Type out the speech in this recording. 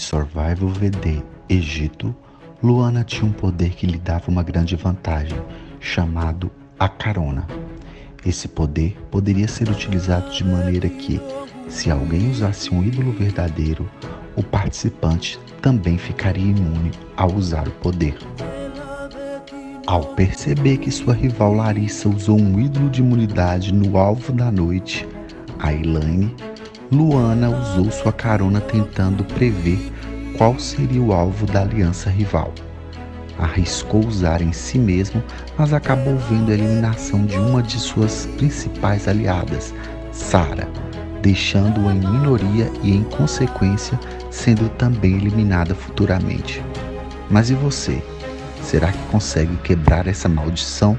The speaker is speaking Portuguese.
Survival VD Egito, Luana tinha um poder que lhe dava uma grande vantagem, chamado a carona. Esse poder poderia ser utilizado de maneira que, se alguém usasse um ídolo verdadeiro, o participante também ficaria imune ao usar o poder. Ao perceber que sua rival Larissa usou um ídolo de imunidade no alvo da noite, a Elaine, Luana usou sua carona tentando prever qual seria o alvo da aliança rival. Arriscou usar em si mesmo, mas acabou vendo a eliminação de uma de suas principais aliadas, Sara, deixando-a em minoria e, em consequência, sendo também eliminada futuramente. Mas e você? Será que consegue quebrar essa maldição?